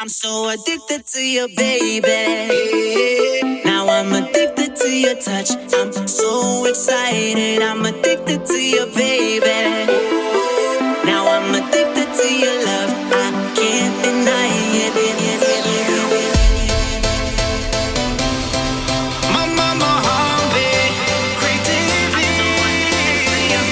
I'm so addicted to you, baby. Now I'm addicted to your touch. I'm so excited. I'm addicted to you, baby.